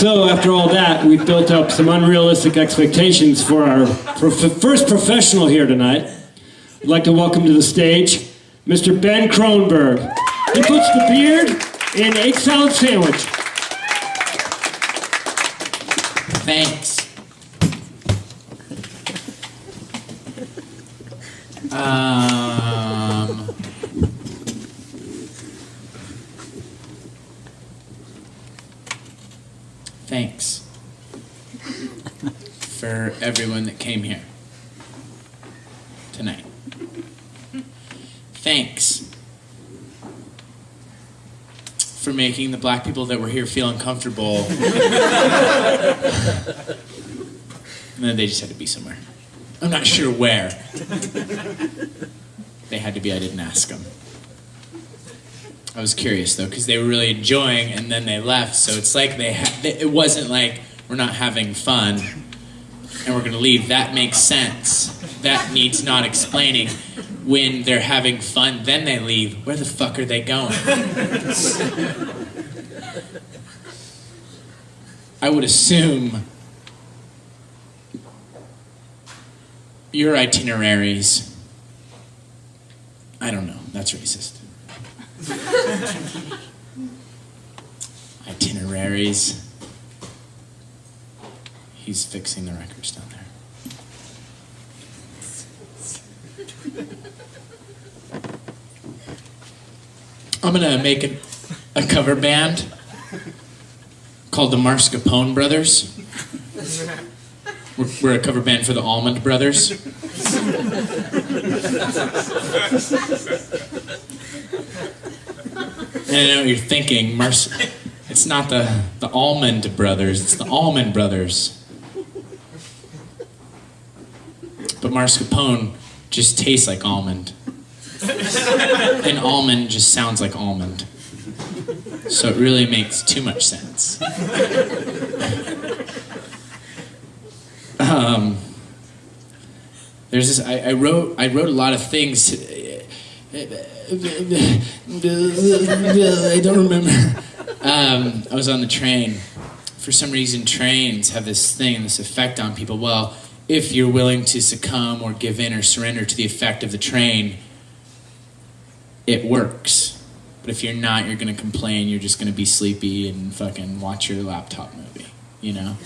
So, after all that, we've built up some unrealistic expectations for our prof- first professional here tonight. I'd like to welcome to the stage Mr. Ben Kronberg. He puts the beard in egg salad sandwich. Thanks. Um, thanks for everyone that came here tonight. Thanks for making the black people that were here feel uncomfortable. and then they just had to be somewhere. I'm not sure where. they had to be, I didn't ask them. I was curious though, because they were really enjoying and then they left, so it's like they, ha- they it wasn't like we're not having fun and we're gonna leave. That makes sense. That needs not explaining. When they're having fun, then they leave. Where the fuck are they going? I would assume your itineraries. I don't know. That's racist. itineraries. He's fixing the records down there. I'm gonna make a, a cover band called the Marscapone Brothers. We're, we're a cover band for the Allman Brothers. and I know what you're thinking, Mars. It's not the the Almond Brothers. It's the Almond Brothers. But mascarpone just tastes like almond. and almond just sounds like Allman. So it really makes too much sense. um, there's this. I, I wrote. I wrote a lot of things. I don't remember. Um, I was on the train. For some reason, trains have this thing, this effect on people. Well, if you're willing to succumb or give in or surrender to the effect of the train, it works. But if you're not, you're going to complain. You're just going to be sleepy and fucking watch your laptop movie, you know?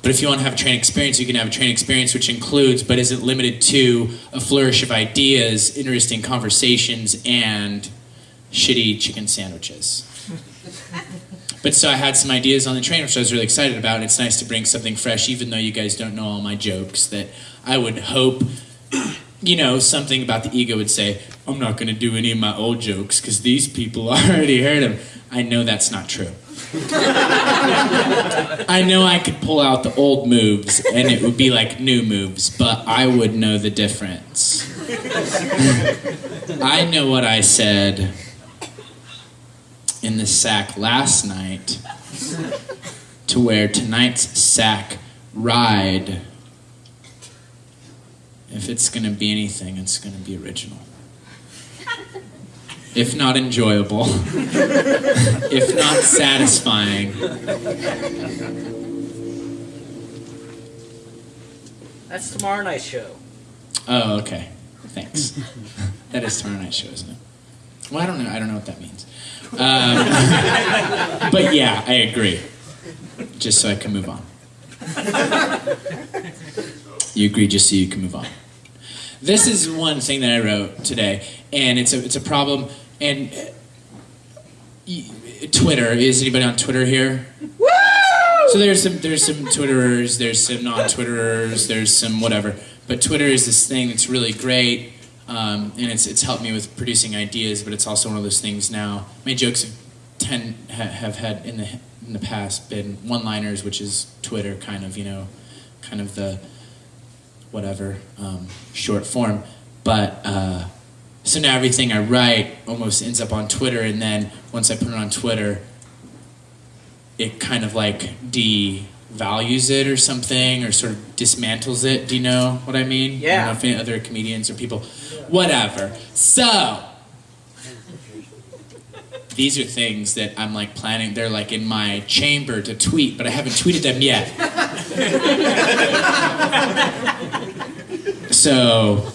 But if you want to have a train experience, you can have a train experience which includes, but isn't limited to, a flourish of ideas, interesting conversations, and shitty chicken sandwiches. But so I had some ideas on the train, which I was really excited about. And it's nice to bring something fresh, even though you guys don't know all my jokes. That I would hope, you know, something about the ego would say, I'm not going to do any of my old jokes because these people already heard them. I know that's not true. I know I could pull out the old moves and it would be like new moves, but I would know the difference. I know what I said in the sack last night to where tonight's sack ride, if it's going to be anything, it's going to be original. If not enjoyable, if not satisfying. That's tomorrow night's show. Oh, okay. Thanks. that is tomorrow night's show, isn't it? Well, I don't know. I don't know what that means. Um, but yeah, I agree. Just so I can move on. You agree just so you can move on. This is one thing that I wrote today, and it's a it's a problem. And uh, Twitter is anybody on Twitter here? So there's some there's some Twitterers, there's some non-Twitterers, there's some whatever. But Twitter is this thing that's really great, um, and it's it's helped me with producing ideas. But it's also one of those things now. My jokes have tend ha, have had in the in the past been one-liners, which is Twitter kind of you know, kind of the whatever um, short form. But uh, so now everything I write almost ends up on Twitter, and then once I put it on Twitter, it kind of like devalues it or something, or sort of dismantles it. Do you know what I mean? I Yeah. don't know if any other comedians or people, whatever. So these are things that I'm like planning. They're like in my chamber to tweet, but I haven't tweeted them yet. so,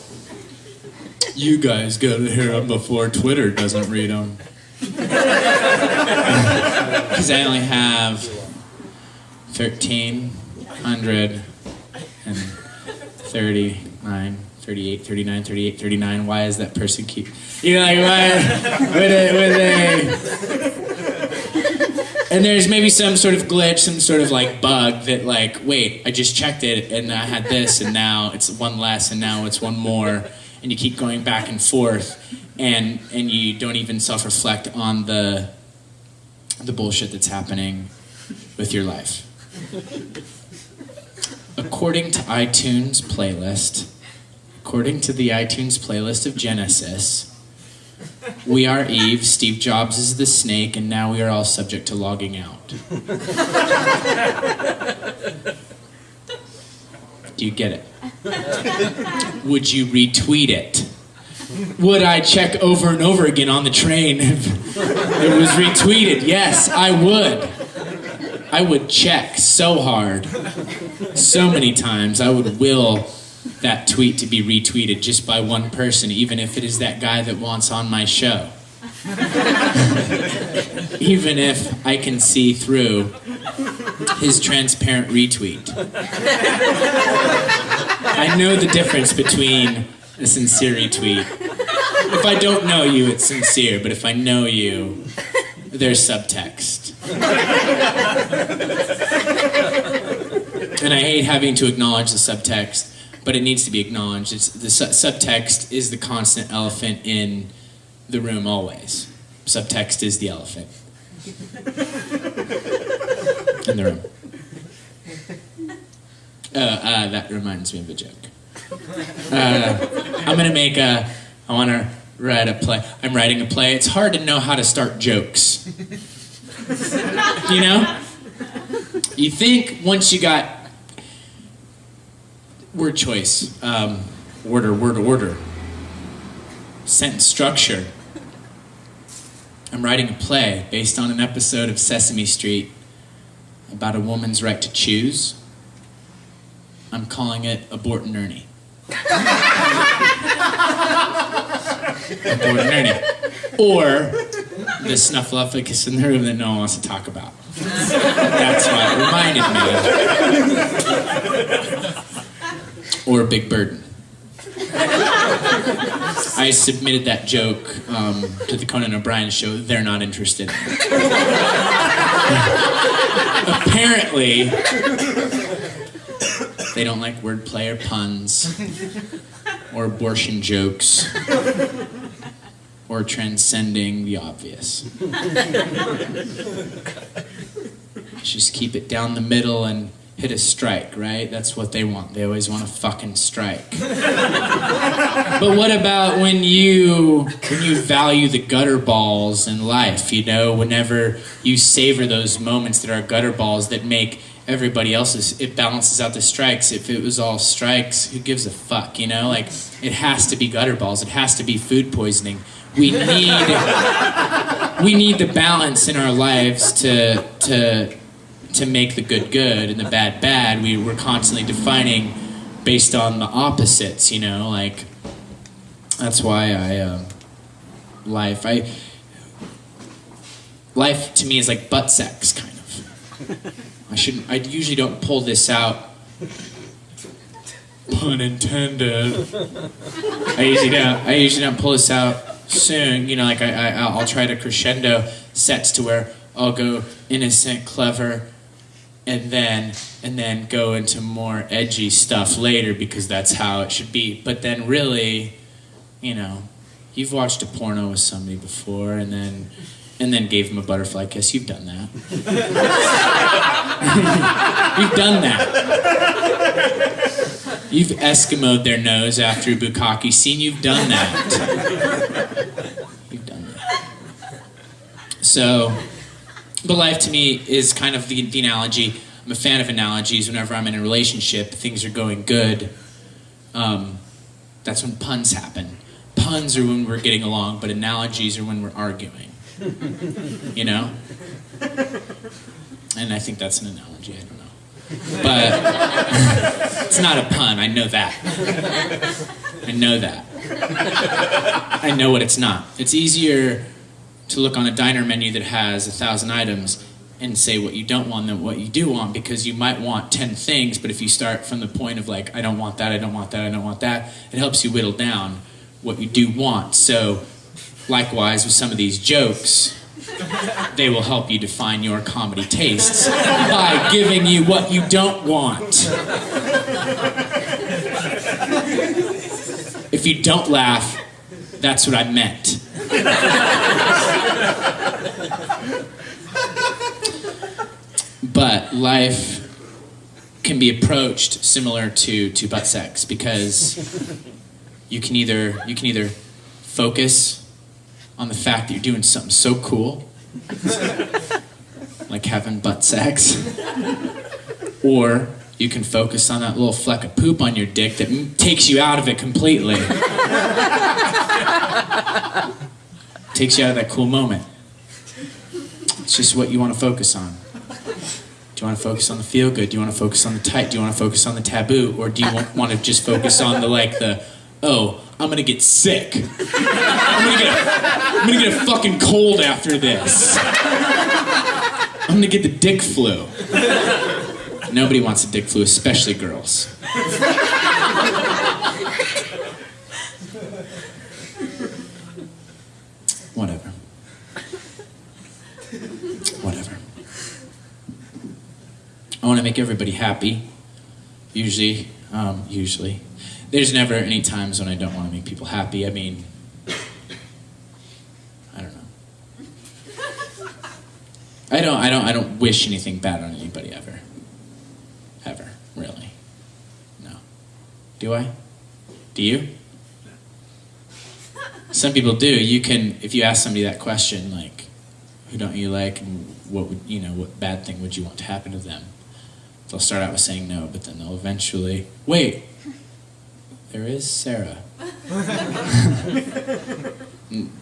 you guys gotta hear them before Twitter doesn't read them. Because I only have 1,339, 38, 39, 38, 39. Why is that person keep. You know, like, why? With a, with a. And there's maybe some sort of glitch, some sort of like bug that, like, wait, I just checked it and I had this and now it's one less and now it's one more. And you keep going back and forth and, and you don't even self reflect on the, the bullshit that's happening with your life. According to iTunes playlist, according to the iTunes playlist of Genesis, we are Eve, Steve Jobs is the snake, and now we are all subject to logging out. Do you get it? Would you retweet it? Would I check over and over again on the train if it was retweeted? Yes, I would. I would check so hard, so many times. I would will that tweet to be retweeted just by one person, even if it is that guy that wants on my show. even if I can see through his transparent retweet. I know the difference between a sincere retweet. If I don't know you, it's sincere, but if I know you, there's subtext. And I hate having to acknowledge the subtext, but it needs to be acknowledged. It's, the su- subtext is the constant elephant in the room always. Subtext is the elephant in the room. Uh, uh, that reminds me of a joke. Uh, I'm gonna make a. I want to write a play. I'm writing a play. It's hard to know how to start jokes. You know, you think once you got word choice, um, order, word, order, sentence structure. I'm writing a play based on an episode of Sesame Street about a woman's right to choose. I'm calling it Abort and Ernie. Abort and Ernie. Or the snuffleupagus in the room that no one wants to talk about. That's why it reminded me. of. Or a Big Burden. I submitted that joke um, to the Conan O'Brien show. They're not interested. Apparently, they don't like wordplay or puns, or abortion jokes, or transcending the obvious. Just keep it down the middle and hit a strike, right? That's what they want. They always want a fucking strike. but what about when you when you value the gutter balls in life, you know, whenever you savor those moments that are gutter balls that make everybody else's it balances out the strikes. If it was all strikes, who gives a fuck, you know? Like it has to be gutter balls. It has to be food poisoning. We need we need the balance in our lives to to to make the good good and the bad bad. We we're constantly defining based on the opposites, you know, like that's why I uh, life I life to me is like butt sex kind of. I shouldn't. I usually don't pull this out. Pun intended. I usually don't. I usually don't pull this out soon. You know, like I, I I'll try to crescendo sets to where I'll go innocent, clever, and then and then go into more edgy stuff later because that's how it should be. But then really, you know, you've watched a porno with somebody before and then and then gave him a butterfly kiss. You've done that. You've done that. You've Eskimoed their nose after bukkake scene. You've done that. You've done that. So, but life to me is kind of the, the analogy. I'm a fan of analogies. Whenever I'm in a relationship, things are going good. Um, that's when puns happen. Puns are when we're getting along, but analogies are when we're arguing. You know? And I think that's an analogy, I don't know. But it's not a pun, I know that. I know that. I know what it's not. It's easier to look on a diner menu that has a thousand items and say what you don't want and what you do want because you might want 10 things, but if you start from the point of like, I don't want that, I don't want that, I don't want that, it helps you whittle down what you do want. So, likewise, with some of these jokes, they will help you define your comedy tastes by giving you what you don't want. If you don't laugh, that's what I meant. But life can be approached similar to, to butt sex because you can either you can either focus on the fact that you're doing something so cool like having butt sex or you can focus on that little fleck of poop on your dick that takes you out of it completely takes you out of that cool moment it's just what you want to focus on do you want to focus on the feel good? Do you want to focus on the tight? Do you want to focus on the taboo? Or do you want, to just focus on the like the, oh, I'm gonna get sick. I'm gonna get, a, I'm gonna get a fucking cold after this. I'm gonna get the dick flu. Nobody wants a dick flu, especially girls. Whatever. Whatever. I want to make everybody happy. Usually, um, usually, there's never any times when I don't want to make people happy. I mean, I don't know. I don't. I don't. I don't wish anything bad on anybody ever. Ever, really. No. Do I? Do you? Some people do. You can, if you ask somebody that question, like, who don't you like, and what would you know, what bad thing would you want to happen to them? They'll start out with saying no, but then they'll eventually wait. There is Sarah.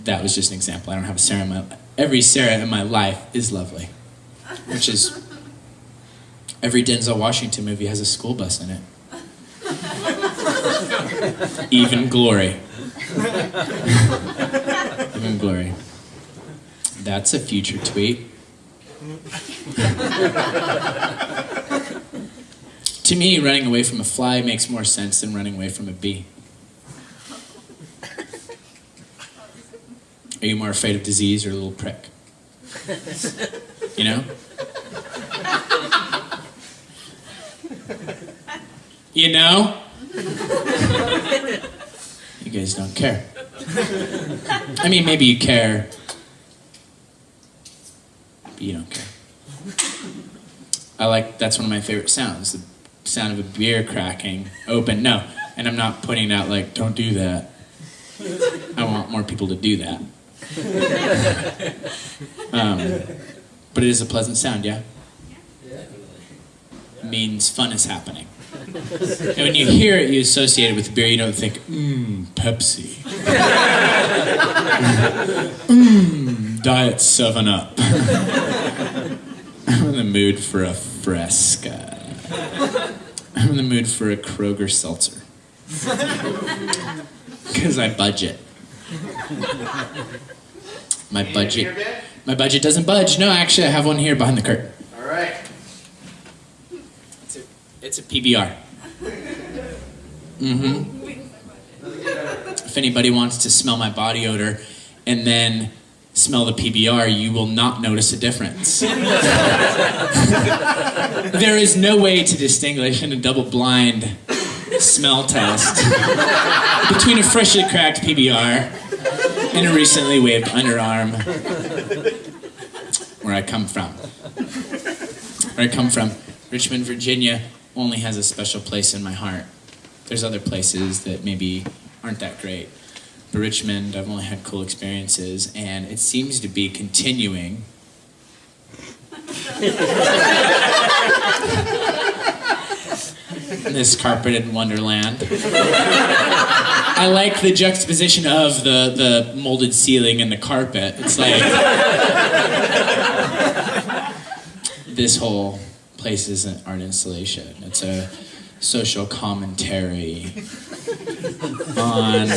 that was just an example. I don't have a Sarah in my every Sarah in my life is lovely, which is every Denzel Washington movie has a school bus in it. Even glory. Even glory. That's a future tweet. To me, running away from a fly makes more sense than running away from a bee. Are you more afraid of disease or a little prick? You know? You know? You guys don't care. I mean, maybe you care, but you don't care. I like, that's one of my favorite sounds. Sound of a beer cracking open. No, and I'm not putting out like, don't do that. I want more people to do that. Um, but it is a pleasant sound, yeah? It means fun is happening. And when you hear it, you associate it with beer, you don't think, mmm, Pepsi. Mmm, Diet 7 Up. I'm in the mood for a Fresca. I'm in the mood for a Kroger seltzer. Because I budget. My budget. My budget doesn't budge. No, actually, I have one here behind the curtain. All right. It's a, it's a PBR. Mm-hmm. If anybody wants to smell my body odor and then smell the PBR, you will not notice a difference. there is no way to distinguish in a double blind smell test between a freshly cracked PBR and a recently waved underarm where I come from. Where I come from, Richmond, Virginia only has a special place in my heart. There's other places that maybe aren't that great. Richmond, I've only had cool experiences, and it seems to be continuing. this carpeted wonderland. I like the juxtaposition of the, the molded ceiling and the carpet. It's like this whole place is an art installation. It's a social commentary on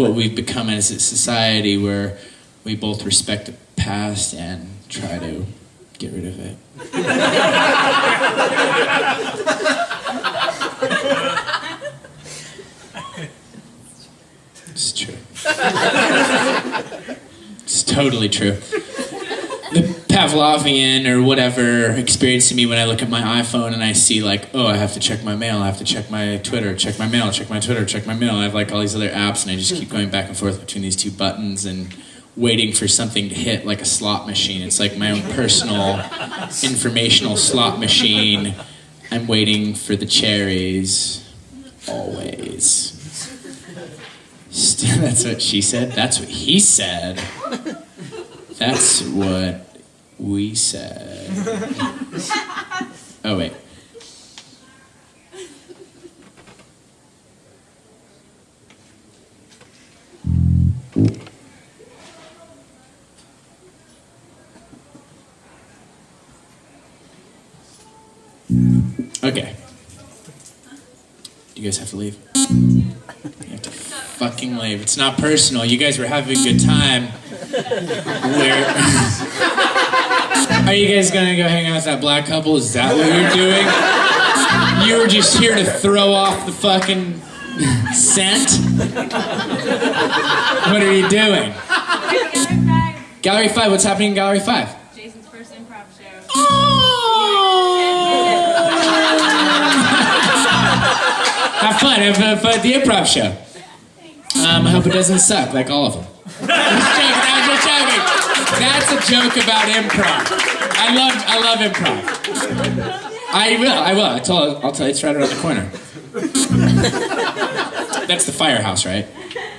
what we've become as a society where we both respect the past and try to get rid of it. It's true. It's totally true. The Pavlovian or whatever experience to me when I look at my iPhone and I see like, oh, I have to check my mail, I have to check my Twitter, check my mail, check my Twitter, check my mail. I have like all these other apps and I just keep going back and forth between these two buttons and waiting for something to hit like a slot machine. It's like my own personal informational slot machine. I'm waiting for the cherries always. That's what she said. That's what he said. That's what we said. Oh, wait. Okay. You guys have to leave. You have to fucking leave. It's not personal. You guys were having a good time. Where are you guys gonna go hang out with that black couple? Is that what you're doing? You were just here to throw off the fucking scent? What are you doing? Gallery 5, Gallery 5, what's happening in Gallery 5? Jason's first improv show. Have fun have, have fun at the improv show. Um, I hope it doesn't suck like all of them. That's a joke about improv. I love I love improv. I will, I will. I told, I'll tell you, it's right around the corner. That's the firehouse, right?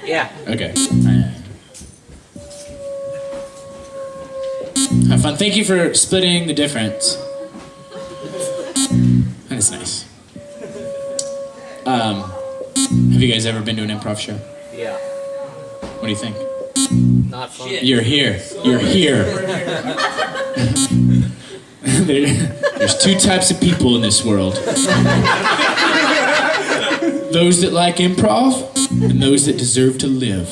Yeah. Okay. Have fun. Thank you for splitting the difference. That is nice. Um, have you guys ever been to an improv show? Yeah. What do you think? Not fun. You're here. You're here. There- there's two types of people in this world those that like improv and those that deserve to live.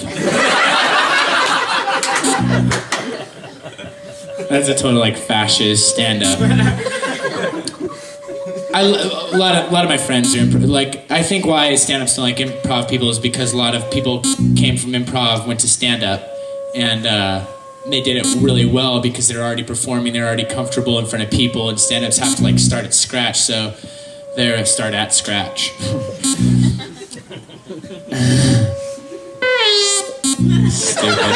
That's a total like fascist stand up. I, a lot of a lot of my friends are improv. Like I think why stand-ups don't like improv people is because a lot of people came from improv, went to stand-up, and uh, they did it really well because they're already performing, they're already comfortable in front of people, and stand-ups have to like start at scratch, so they're start at scratch. Stupid.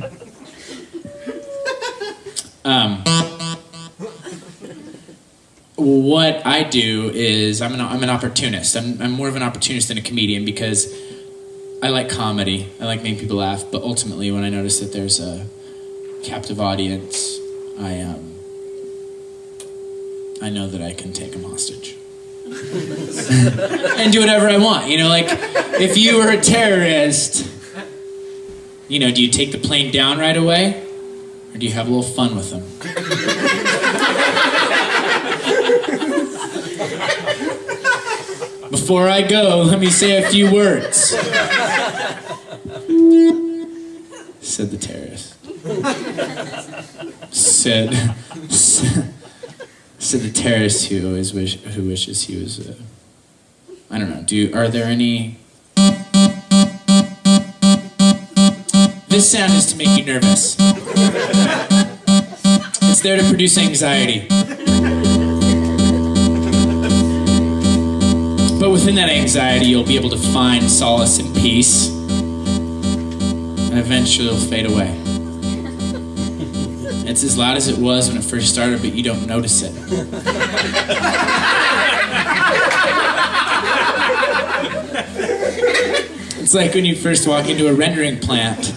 Um, what I do is I'm an, I'm an opportunist. I'm, I'm more of an opportunist than a comedian because I like comedy. I like making people laugh. But ultimately, when I notice that there's a captive audience, I um, I know that I can take them hostage and do whatever I want. You know, like if you were a terrorist, you know, do you take the plane down right away, or do you have a little fun with them? Before I go, let me say a few words. Said the terrorist. Said, said the terrorist who always wish, who wishes he was. Uh, I don't know. Do are there any? This sound is to make you nervous. It's there to produce anxiety. But within that anxiety, you'll be able to find solace and peace. And eventually it'll fade away. It's as loud as it was when it first started, but you don't notice it. It's like when you first walk into a rendering plant.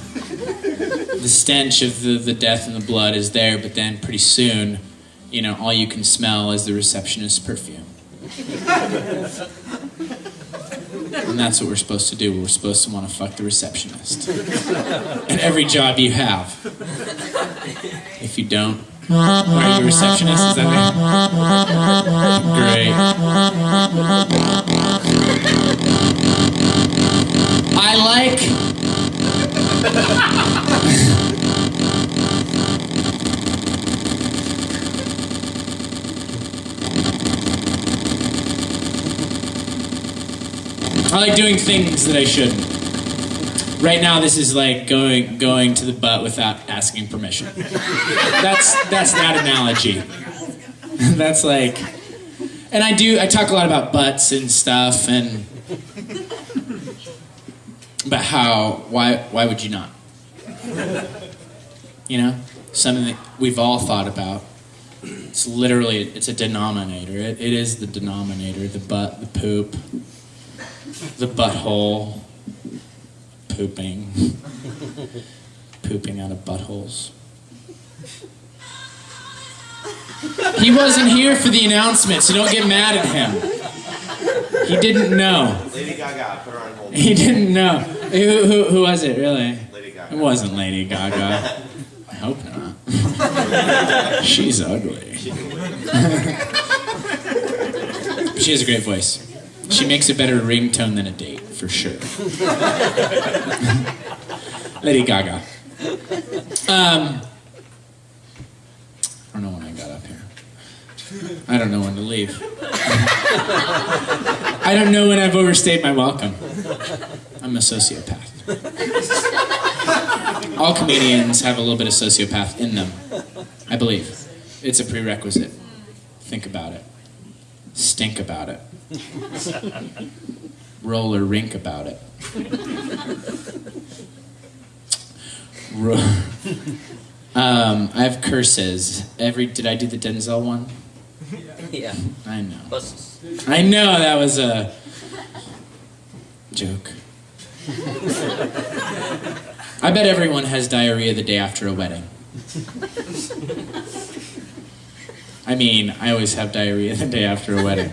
The stench of the, the death and the blood is there, but then pretty soon you know, all you can smell is the receptionist's perfume. and that's what we're supposed to do. We're supposed to want to fuck the receptionist. and every job you have. If you don't, are you receptionist? Is that it? Great. I like I like doing things that I shouldn't. Right now, this is like going going to the butt without asking permission. That's that's that analogy. that's like, and I do. I talk a lot about butts and stuff, and about how why why would you not? You know, something that we've all thought about. It's literally it's a denominator. It, it is the denominator. The butt, the poop, the butthole, pooping, pooping out of buttholes. He wasn't here for the announcement, so don't get mad at him. He didn't know. Lady Gaga, put her on hold. He didn't know. Who, who, who was it, really? Lady Gaga. It wasn't Lady Gaga. I hope not. She's ugly. she has a great voice. She makes a better ringtone than a date, for sure. Lady Gaga. Um, I don't know when I got up here. I don't know when to leave. I don't know when I've overstayed my welcome. I'm a sociopath. All comedians have a little bit of sociopath in them, I believe. It's a prerequisite. Think about it. Stink about it. Roll or rink about it. Um, I have curses. Every did I do the Denzel one? Yeah. I know. Plus, I know that was a joke. I bet everyone has diarrhea the day after a wedding. I mean, I always have diarrhea the day after a wedding.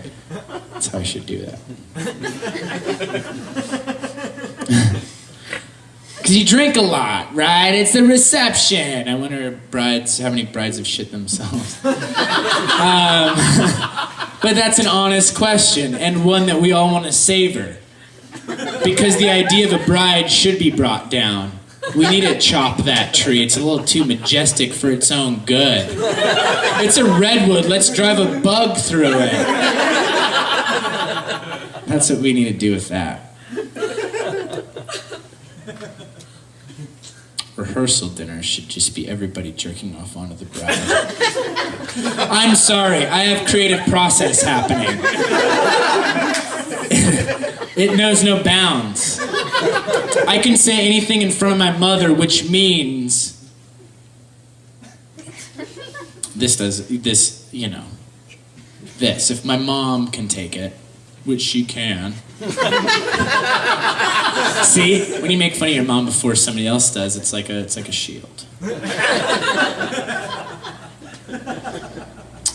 That's how I should do that. Because you drink a lot, right? It's the reception. I wonder brides, how many brides have shit themselves. Um, but that's an honest question and one that we all want to savor. Because the idea of a bride should be brought down. We need to chop that tree. It's a little too majestic for its own good. It's a redwood. Let's drive a bug through it. That's what we need to do with that. Rehearsal dinner should just be everybody jerking off onto the bride. I'm sorry, I have creative process happening. it knows no bounds. I can say anything in front of my mother, which means this does this, you know. This. If my mom can take it, which she can. See, when you make fun of your mom before somebody else does, it's like a it's like a shield.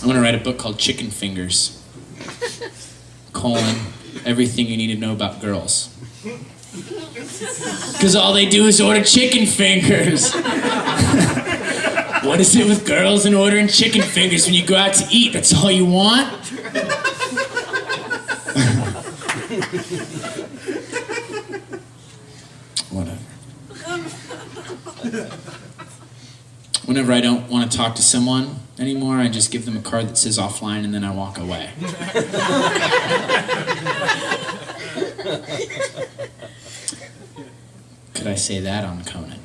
I'm gonna write a book called Chicken Fingers. Colon, everything you need to know about girls. Because all they do is order chicken fingers. what is it with girls and ordering chicken fingers when you go out to eat? That's all you want? Whatever. Whenever I don't want to talk to someone anymore, I just give them a card that says offline and then I walk away. Could I say that on Conan?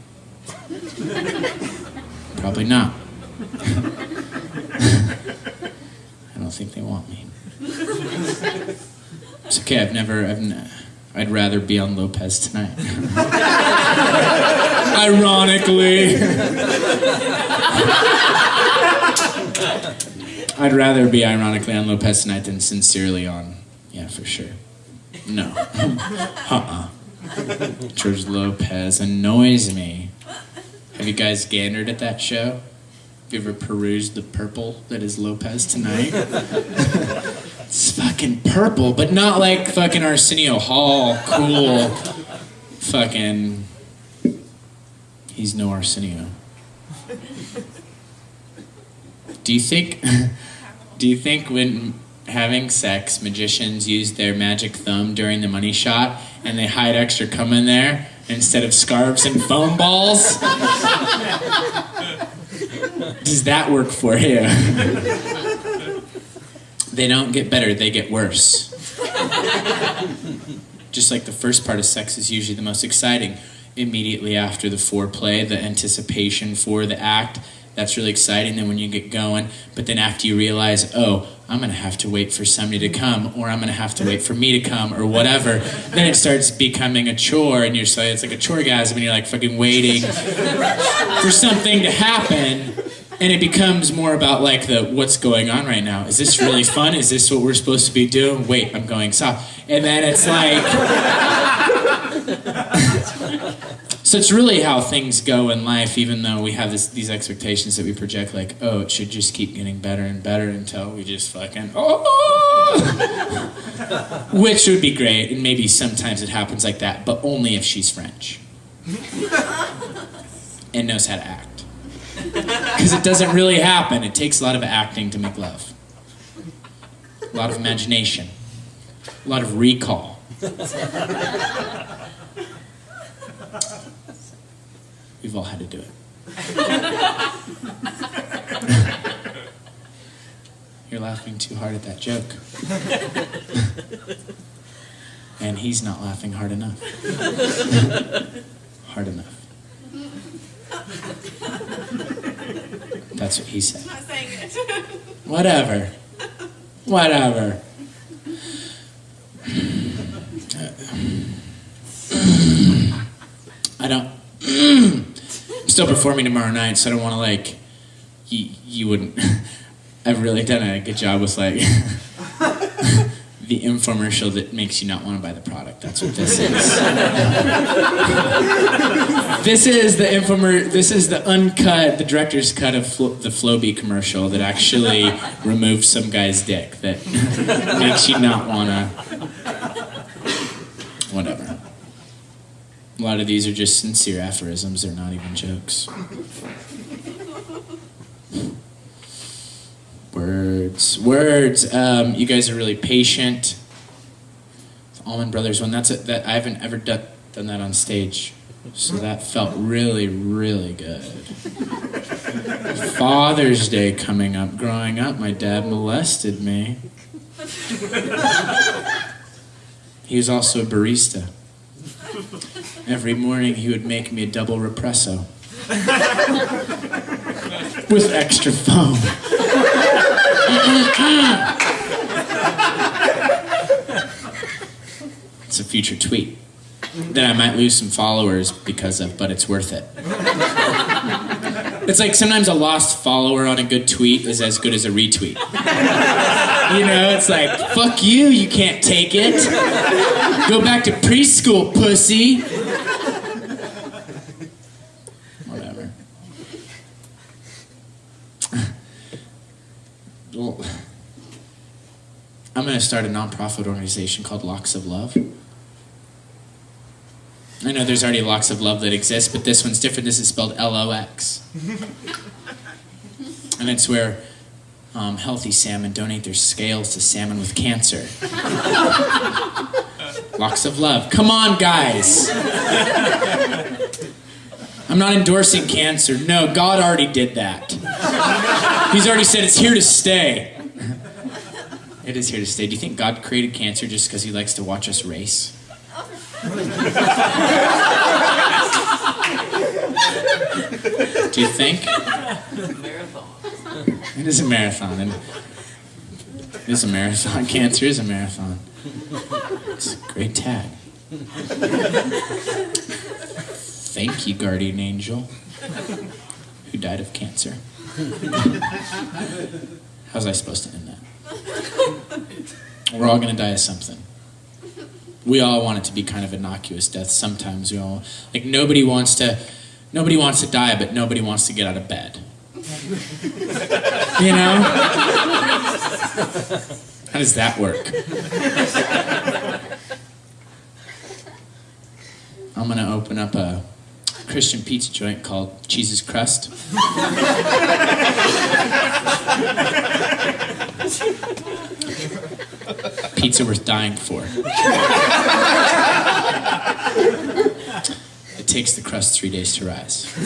Probably not. I don't think they want me. It's okay. I've never. I've. I'd rather be on Lopez tonight. Ironically. I'd rather be ironically on Lopez tonight than sincerely on. Yeah, for sure. No. Uh-uh. George Lopez annoys me. Have you guys gandered at that show? Have you ever perused the purple that is Lopez tonight? it's fucking purple, but not like fucking Arsenio Hall, cool. Fucking. He's no Arsenio. Do you think? Do you think when having sex, magicians use their magic thumb during the money shot and they hide extra cum in there instead of scarves and foam balls? Does that work for you? they don't get better, they get worse. Just like the first part of sex is usually the most exciting. Immediately after the foreplay, the anticipation for the act, that's really exciting. Then when you get going, but then after you realize, oh, I'm gonna have to wait for somebody to come, or I'm gonna have to wait for me to come, or whatever. then it starts becoming a chore, and you're so it's like a choregasm, and you're like fucking waiting for something to happen. And it becomes more about like the what's going on right now. Is this really fun? Is this what we're supposed to be doing? Wait, I'm going soft. And then it's like So it's really how things go in life, even though we have this, these expectations that we project, like, oh, it should just keep getting better and better until we just fucking, oh! Which would be great, and maybe sometimes it happens like that, but only if she's French and knows how to act. Because it doesn't really happen. It takes a lot of acting to make love, a lot of imagination, a lot of recall. We've all had to do it. You're laughing too hard at that joke. and he's not laughing hard enough. hard enough. That's what he said. I'm not saying it. Whatever. Whatever. I don't. I'm still performing tomorrow night, so I don't want to like. You, wouldn't. I've really done a good job with like the infomercial that makes you not want to buy the product. That's what this is. this is the infomer. This is the uncut, the director's cut of Flo- the Flowbee commercial that actually removed some guy's dick that makes you not want to. Whatever. A lot of these are just sincere aphorisms. They're not even jokes. Words, words. Um, you guys are really patient. The Allman Brothers one. That's it. That I haven't ever done that on stage, so that felt really, really good. Father's Day coming up. Growing up, my dad molested me. He was also a barista. Every morning, he would make me a double represso with extra foam. it's a future tweet that I might lose some followers because of, but it's worth it. It's like sometimes a lost follower on a good tweet is as good as a retweet. You know, it's like, fuck you, you can't take it. Go back to preschool, pussy. Whatever. Well, I'm going to start a nonprofit organization called Locks of Love. I know there's already Locks of Love that exists, but this one's different. This is spelled L O X. And it's where um, healthy salmon donate their scales to salmon with cancer. Locks of Love. Come on, guys. I'm not endorsing cancer. No, God already did that. He's already said it's here to stay. It is here to stay. Do you think God created cancer just because he likes to watch us race? Do you think? It is a marathon, and it is a marathon. Cancer is a marathon. It's a great tag. Thank you, guardian angel, who died of cancer. How's I supposed to end that? We're all gonna die of something. We all want it to be kind of innocuous death. Sometimes we all like nobody wants to, nobody wants to die, but nobody wants to get out of bed. You know? How does that work? I'm gonna open up a Christian pizza joint called Cheese's Crust. Pizza worth dying for. It takes the crust three days to rise.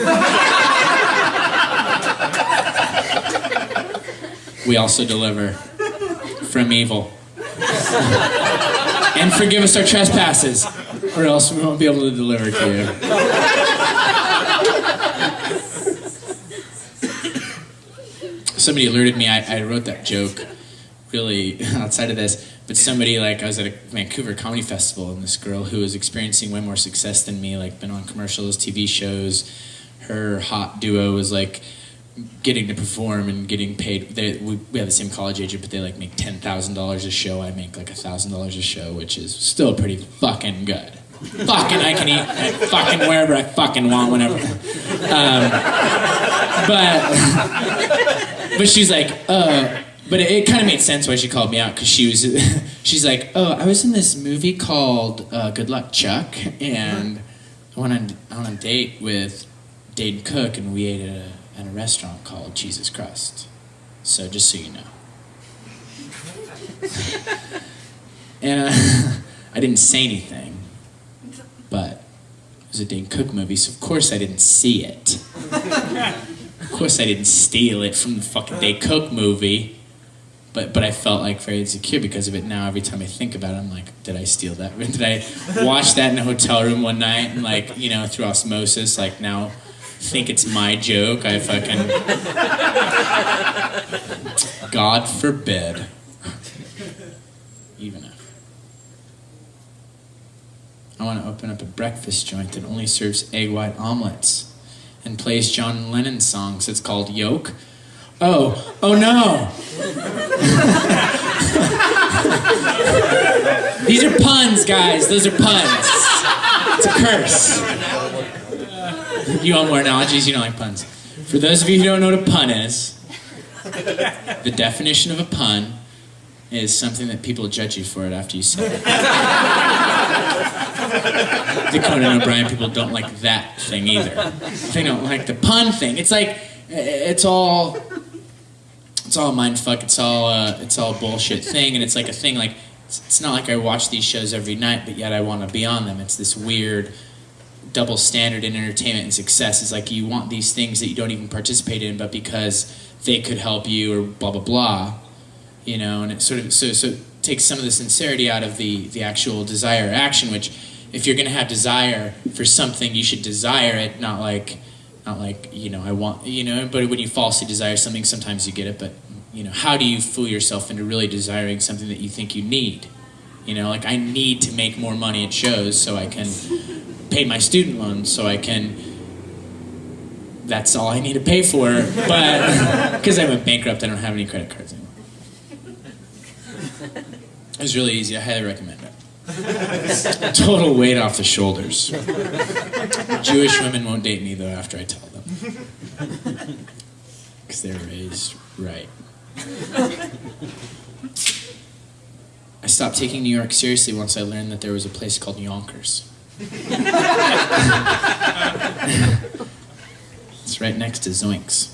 We also deliver from evil. and forgive us our trespasses, or else we won't be able to deliver to you. Somebody alerted me, I, I wrote that joke really outside of this, but somebody like I was at a Vancouver Comedy Festival and this girl who was experiencing way more success than me, like been on commercials, TV shows, her hot duo was like getting to perform and getting paid. They, we, we have the same college agent, but they like make ten thousand dollars a show. I make like thousand dollars a show, which is still pretty fucking good. fucking, I can eat fucking wherever I fucking want, whenever. Um, but but she's like, uh. But it, it kind of made sense why she called me out because she was, she's like, oh, I was in this movie called uh, Good Luck Chuck, and I went on, on a date with Dane Cook, and we ate at a, at a restaurant called Jesus Crust. So just so you know. and uh, I didn't say anything, but it was a Dane Cook movie, so of course I didn't see it. of course I didn't steal it from the fucking Dane Cook movie. But, but I felt like very insecure because of it. Now every time I think about it, I'm like, did I steal that? Did I watch that in a hotel room one night and like you know through osmosis like now think it's my joke? I fucking God forbid. Even if I want to open up a breakfast joint that only serves egg white omelets and plays John Lennon songs. It's called Yolk. Oh, oh no! These are puns, guys. Those are puns. It's a curse. You want more analogies? You don't like puns. For those of you who don't know what a pun is, the definition of a pun is something that people judge you for it after you say it. the Conan O'Brien people don't like that thing either. They don't like the pun thing. It's like it's all it's all mind fuck. It's all uh, it's all bullshit thing, and it's like a thing. Like it's, it's not like I watch these shows every night, but yet I want to be on them. It's this weird double standard in entertainment and success. Is like you want these things that you don't even participate in, but because they could help you or blah blah blah, you know. And it sort of so so takes some of the sincerity out of the the actual desire action. Which, if you're going to have desire for something, you should desire it, not like not like you know I want you know. But when you falsely desire something, sometimes you get it. But you know, how do you fool yourself into really desiring something that you think you need? You know, like I need to make more money at shows so I can pay my student loans, so I can. That's all I need to pay for, but because I went bankrupt, I don't have any credit cards anymore. It was really easy. I highly recommend. Total weight off the shoulders. Jewish women won't date me though after I tell them, because they're raised right. I stopped taking New York seriously once I learned that there was a place called Yonkers. it's right next to Zoinks.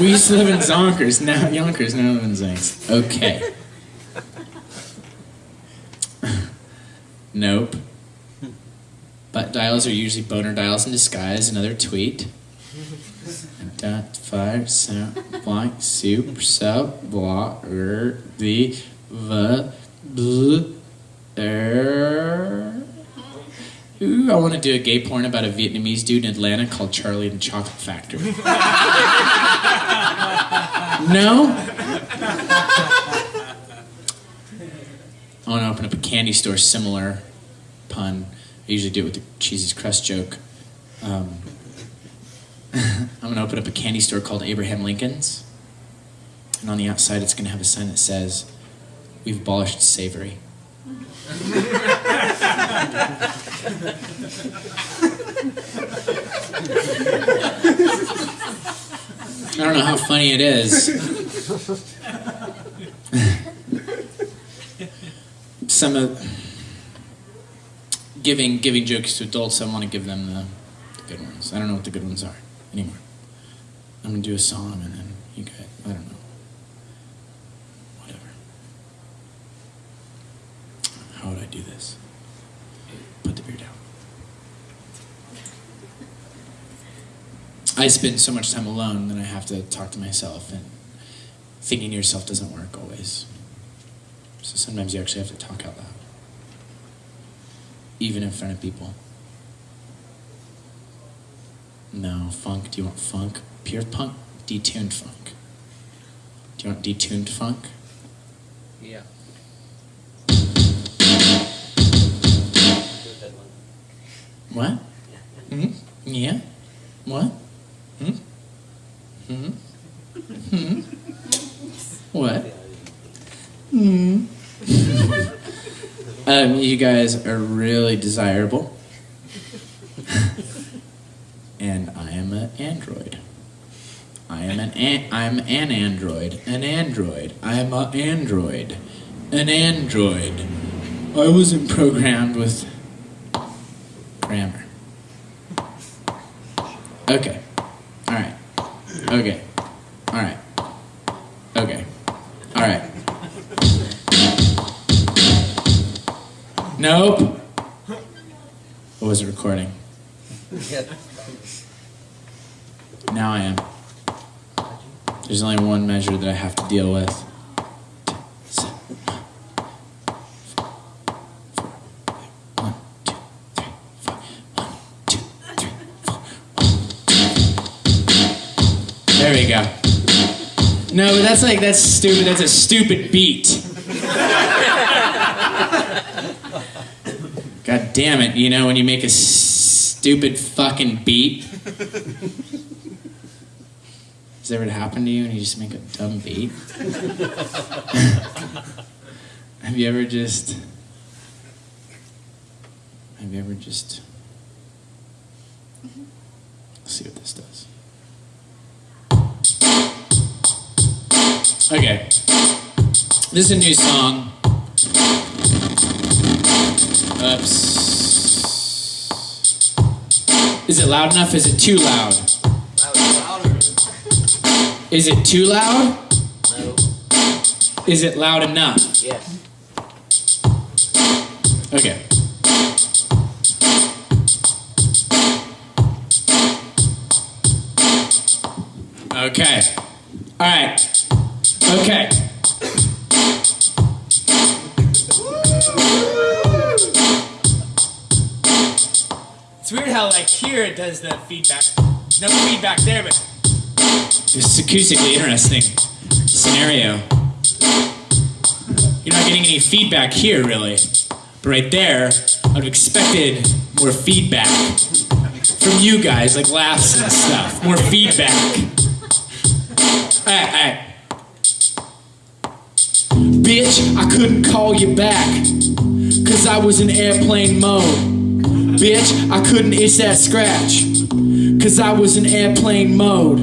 we used to live in Zonkers, now Yonkers, now live in Zoinks. Okay. Nope. Butt dials are usually boner dials in disguise, another tweet. Dot five cent blank soup so blah er the the bl er. Ooh, I want to do a gay porn about a Vietnamese dude in Atlanta called Charlie and the Chocolate Factory. no? I want to open up a candy store, similar pun. I usually do it with the cheesy crust joke. Um, I'm going to open up a candy store called Abraham Lincoln's. And on the outside, it's going to have a sign that says, We've abolished savory. I don't know how funny it is. Some of giving giving jokes to adults, I want to give them the, the good ones. I don't know what the good ones are anymore. I'm gonna do a song and then you guys, I don't know. Whatever. How would I do this? Put the beer down. I spend so much time alone that I have to talk to myself, and thinking to yourself doesn't work always. So sometimes you actually have to talk out loud, even in front of people. No, funk. Do you want funk? Pure punk? Detuned funk. Do you want detuned funk? Yeah. What? Hmm? Yeah? What? Hmm? Hmm? Hmm? What? Hmm? um, you guys are really desirable. and I am an android. I am an, an I'm an android. An android. I am an android. An android. I wasn't programmed with grammar. Okay. All right. Okay. Nope. I wasn't recording. Now I am. There's only one measure that I have to deal with. There we go. No, but that's like that's stupid. That's a stupid beat. God damn it! You know when you make a stupid fucking beat. Has ever happened to you and you just make a dumb beat? have you ever just. Have you ever just. Let's see what this does. Okay. This is a new song. Is it loud enough? Is it too loud? Is it too loud? No. Is it loud enough? Yes. Okay. Okay. All right. Okay. It's weird how like here it does the feedback. No feedback there, but It's acoustically interesting scenario. You're not getting any feedback here, really. But right there, I'd have expected more feedback from you guys, like laughs and stuff. More feedback. Alright, alright. Bitch, I couldn't call you back. Cause I was in airplane mode. Bitch, I couldn't itch that scratch. Cause I was in airplane mode.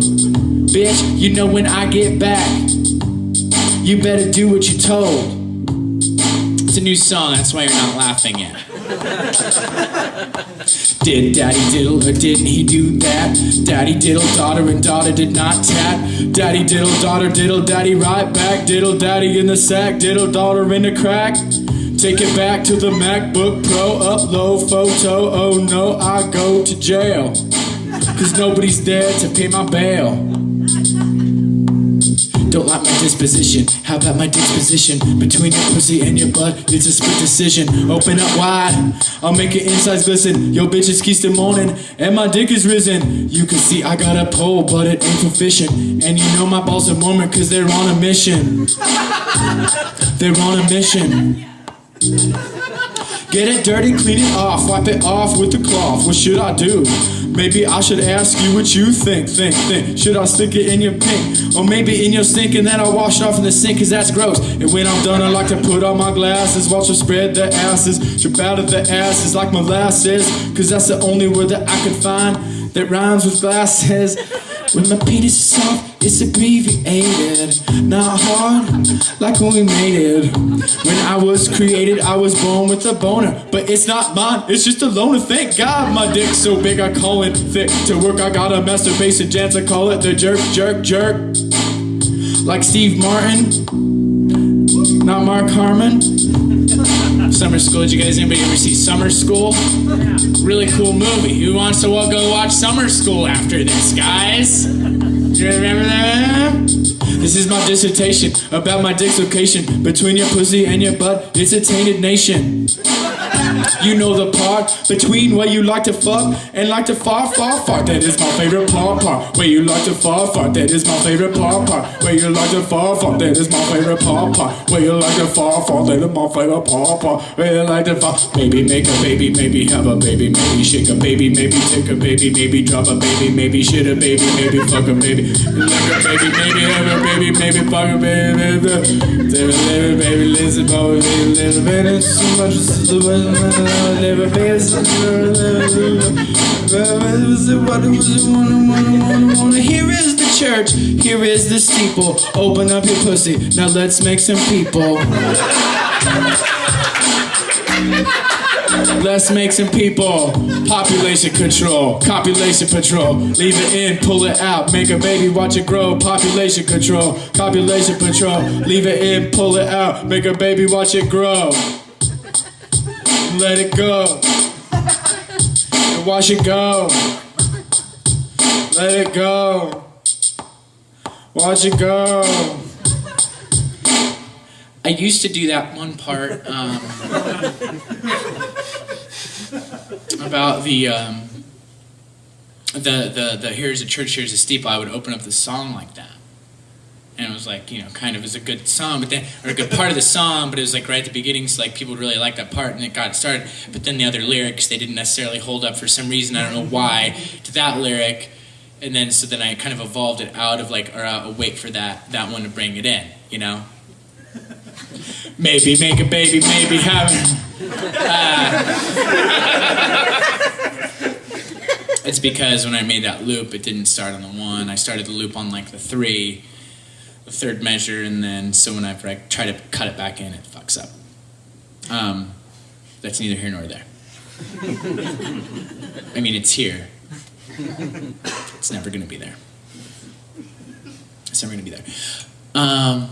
Bitch, you know when I get back, you better do what you're told. It's a new song, that's why you're not laughing yet. Did daddy diddle or didn't he do that? Daddy diddle, daughter, and daughter did not tap. Daddy diddle, daughter diddle, daddy right back. Diddle, daddy in the sack, diddle, daughter in the crack. Take it back to the MacBook Pro, upload photo. Oh no, I go to jail. Cause nobody's there to pay my bail. Don't like my disposition. How about my disposition? Between your pussy and your butt, it's a split decision. Open up wide, I'll make your insides glisten. Yo, bitch, it's Keystone morning, and my dick is risen. You can see I got a pole, but it ain't proficient. And you know my balls are Mormon, cause they're on a mission. They're on a mission. Get it dirty, clean it off, wipe it off with the cloth. What should I do? Maybe I should ask you what you think, think, think. Should I stick it in your pink? Or maybe in your sink and then I'll wash it off in the sink cause that's gross. And when I'm done, I like to put on my glasses, watch them spread their asses, drip out of their asses like molasses. Cause that's the only word that I can find that rhymes with glasses. When my penis is soft, it's abbreviated. Not hard, like when we made it. When I was created, I was born with a boner. But it's not mine, it's just a loner. Thank God my dick's so big, I call it thick. To work, I got a masturbation dance, I call it the jerk, jerk, jerk. Like Steve Martin, not Mark Harmon. Summer School, did you guys, anybody ever see Summer School? Really cool movie. Who wants to go watch Summer School after this, guys? Do You remember that? This is my dissertation about my dislocation between your pussy and your butt. It's a tainted nation. You know the part between where you like to fuck and like to far, far, far. That is my favorite part, part. Where you like to far, far. That is my favorite part, part. Where you like to far, far. That is my favorite part, part. Where you like to far, far. That is my favorite part, part. Where you like to far. Maybe make a baby, maybe have a baby, maybe shake a baby, maybe take a baby, maybe drop a baby, maybe shit a baby, maybe fuck a baby, like a baby, maybe have a baby, maybe fuck a baby, baby, baby, baby, baby, listen, baby, baby, baby, so much is the never be Here is the church, here is the steeple. Open up your pussy, now let's make some people. Let's make some people. Population control, copulation patrol. Leave it in, pull it out, make a baby, watch it grow. Population control, copulation patrol. Leave it in, pull it out, make a baby, watch it grow. Let it go. And watch it go. Let it go. Watch it go. I used to do that one part um, about the, um, the the the here's a church, here's a steeple. I would open up the song like that, and it was like you know kind of as a good song, but then or a good part of the song, but it was like right at the beginning, so like people really liked that part, and it got started. But then the other lyrics they didn't necessarily hold up for some reason. I don't know why to that lyric, and then so then I kind of evolved it out of like or uh, wait for that that one to bring it in, you know. Maybe make a baby, maybe have. Uh, it's because when I made that loop, it didn't start on the one. I started the loop on like the three, third measure, and then so when I try to cut it back in, it fucks up. Um, that's neither here nor there. I mean, it's here. It's never going to be there. It's never going to be there. Um,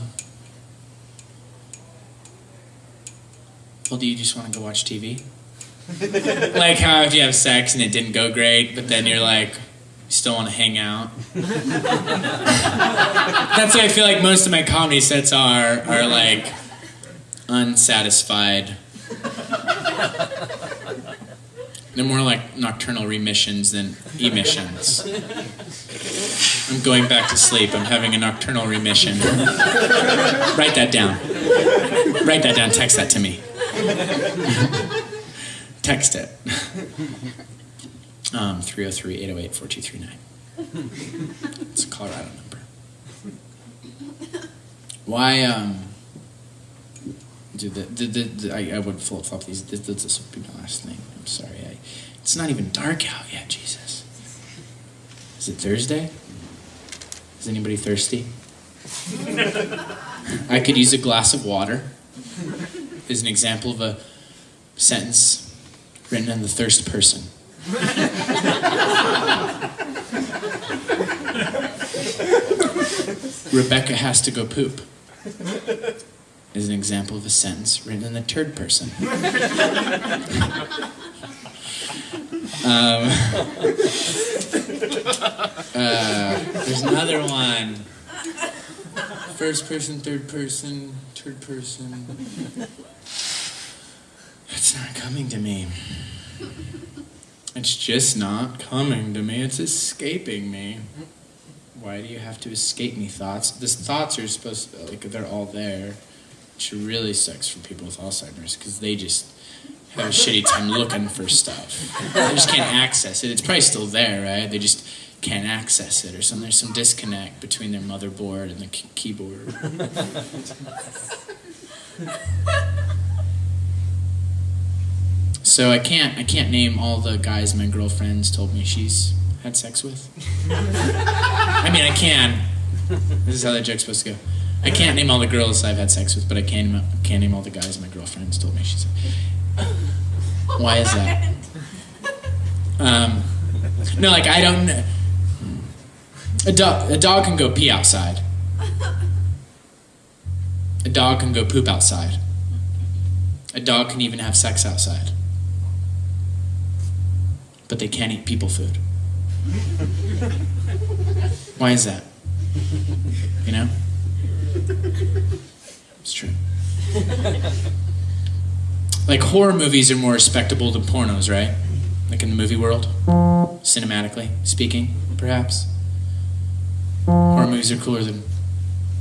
well, do you just want to go watch TV? like how if you have sex and it didn't go great, but then you're like, still want to hang out. That's why I feel like most of my comedy sets are are like unsatisfied. They're more like nocturnal remissions than emissions. I'm going back to sleep. I'm having a nocturnal remission. Write that down. Write that down. Text that to me. Text it. Um, 303 808 4239. It's a Colorado number. Why, um, dude, the, the, the, the, I, I would flip flop these. This, this would be my last thing. I'm sorry. I, it's not even dark out yet, Jesus. Is it Thursday? Is anybody thirsty? I could use a glass of water as an example of a sentence written in the thirst person. Rebecca has to go poop is an example of a sentence written in the third person. um, uh, there's another one. First person, third person, third person. It's not coming to me. It's just not coming to me. It's escaping me. Why do you have to escape me, thoughts? The thoughts are supposed to, like, they're all there. Which really sucks for people with Alzheimer's because they just have a shitty time looking for stuff. They just can't access it. It's probably still there, right? They just can't access it or something. There's some disconnect between their motherboard and the key- keyboard. So I can't I can't name all the guys my girlfriend's told me she's had sex with? I mean, I can. This is how that joke's supposed to go. I can't name all the girls I've had sex with, but I can can name all the guys my girlfriend's told me she's. Why is that? Um, no, like I don't. A dog, a dog can go pee outside. A dog can go poop outside. A dog can even have sex outside. But they can't eat people food. Why is that? You know? It's true. Like horror movies are more respectable than pornos, right? Like in the movie world, cinematically speaking, perhaps. Horror movies are cooler than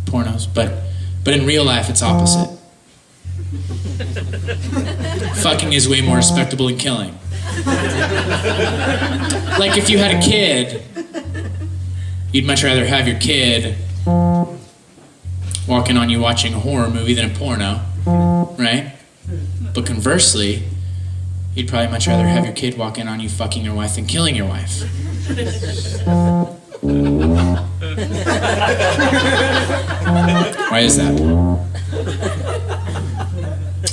pornos, but but in real life it's opposite. Fucking is way more respectable than killing. Like if you had a kid, you'd much rather have your kid walking on you watching a horror movie than a porno, right? But conversely, you'd probably much rather have your kid walk in on you fucking your wife than killing your wife. Why is that?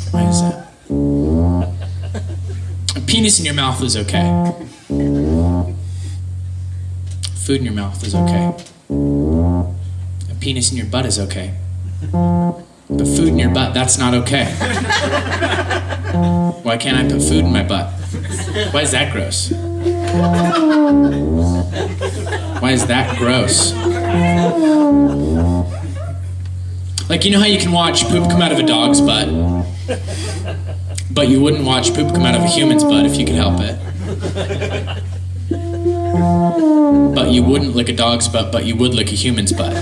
Why is that? A penis in your mouth is okay. Food in your mouth is okay. A penis in your butt is okay. But food in your butt, that's not okay. Why can't I put food in my butt? Why is that gross? Why is that gross? Like, you know how you can watch poop come out of a dog's butt? But you wouldn't watch poop come out of a human's butt if you could help it. But you wouldn't lick a dog's butt, but you would lick a human's butt.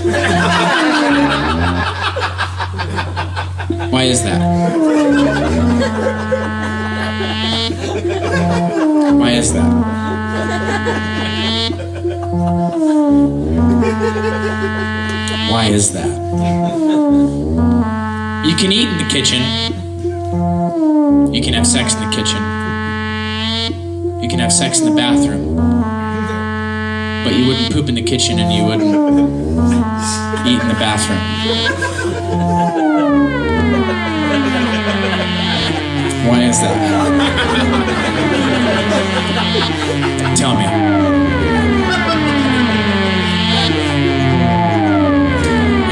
Why is that? Why is that? Why is that? You can eat in the kitchen. You can have sex in the kitchen. You can have sex in the bathroom. But you wouldn't poop in the kitchen and you wouldn't eat in the bathroom. Why is that? Tell me.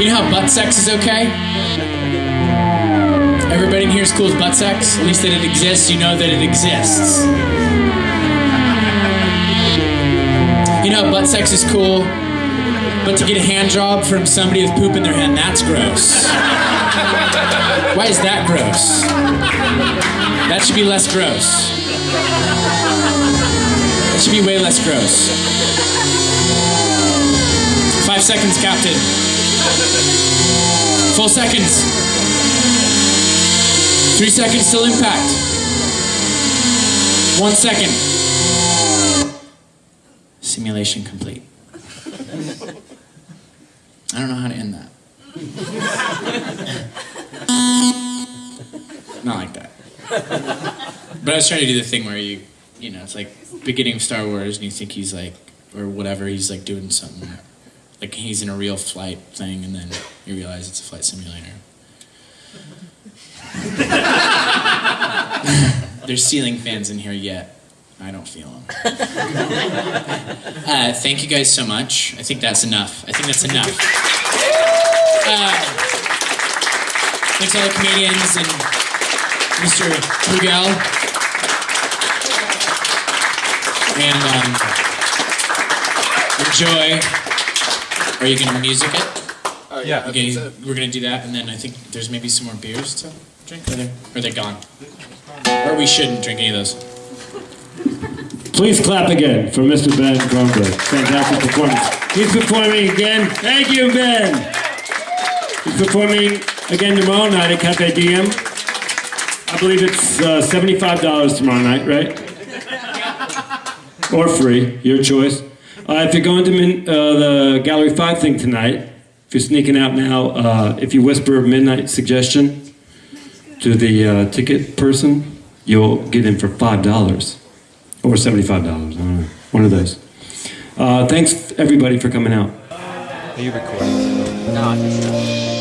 You know how butt sex is okay? Everybody in here is cool with butt sex? At least that it exists, you know that it exists. You know, butt sex is cool, but to get a hand job from somebody with poop in their hand, that's gross. Why is that gross? That should be less gross. That should be way less gross. Five seconds, Captain. Full seconds. Three seconds till impact. One second. Simulation complete. I don't know how to end that. Not like that. But I was trying to do the thing where you, you know, it's like beginning of Star Wars and you think he's like, or whatever, he's like doing something. Like he's in a real flight thing and then you realize it's a flight simulator. There's ceiling fans in here yet. I don't feel them. Uh, thank you guys so much. I think that's enough. I think that's enough. Uh, thanks to all the comedians and Mr. Brugel. And um, enjoy. Are you going to music it? Yeah. Okay, we're gonna do that, and then I think there's maybe some more beers to drink. Are they, are they gone? Or we shouldn't drink any of those. Please clap again for Mr. Ben Kronberg. Fantastic performance. He's performing again. Thank you, Ben. He's performing again tomorrow night at Cafe Diem. I believe it's uh, $75 tomorrow night, right? Or free, your choice. Uh, if you're going to min- uh, the Gallery 5 thing tonight, if you're sneaking out now, uh, if you whisper a midnight suggestion to the uh, ticket person, you'll get in for $5 or $75. I don't know. One of those. Uh, thanks everybody for coming out. No, I think so.